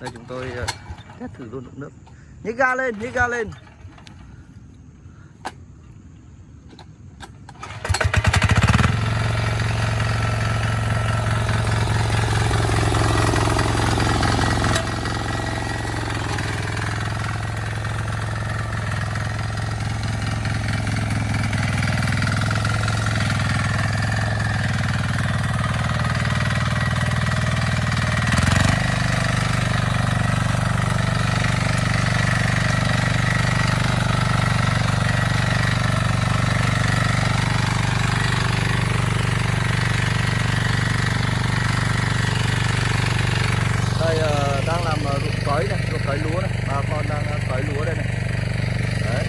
Đây chúng tôi ờ, test thử luôn đựng nước. Nhích ga lên, nhích ga lên đây ờ, đang làm ờ, ruộng cấy này ruộng cấy lúa này bà con đang ờ, cấy lúa đây này đấy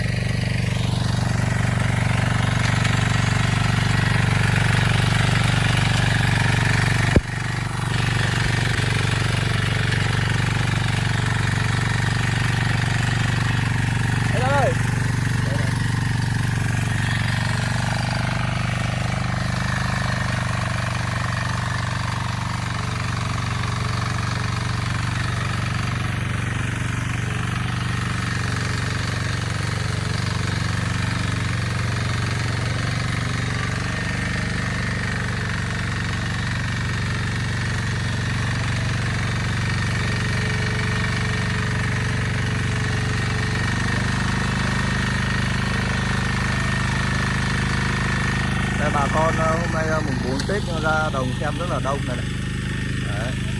Đây đây. Đây này. Đây bà con ờ, hôm nay ờ, mùng 4 Tết ra đồng xem rất là đông này, này. Đấy.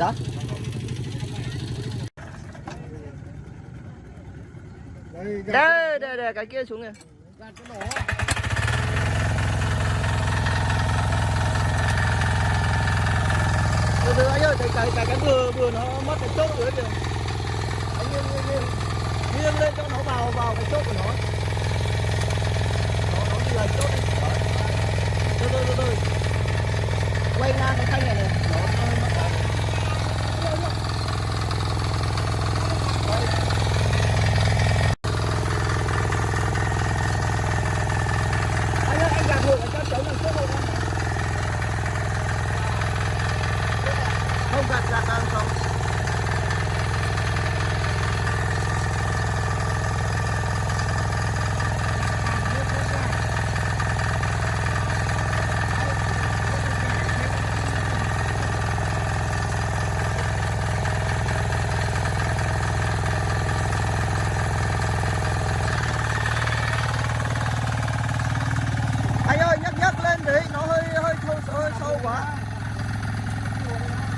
Dạ. đây Đây, đây, cái kia xuống kìa. Từ từ anh ơi, cái cái cái cái vừa vừa nó mất cái chốt rồi đấy kìa. Anh nghiêng nghiêng nghiêng. Nghiêng lên cho nó vào vào cái chốt của nó. Nó nó đi là chốt đi. Từ từ từ từ. Quay ngang cái thanh này này. Nó nó mất cái. Đấy. Anh ơi, anh gạt ngược ở cho chống đằng trước không anh? không gạt gạt đang không anh ơi nhấc nhấc lên đi nó hơi hơi sâu hơi sâu quá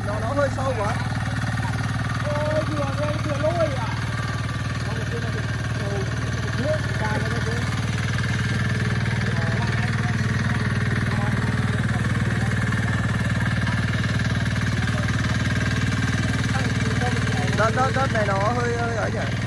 nó nó hơi sâu quá ôi vừa đây vừa lôi à Không, cái này bị đầu nước cài vào đây chứ đất đất này nó hơi hơi ấy nhỉ?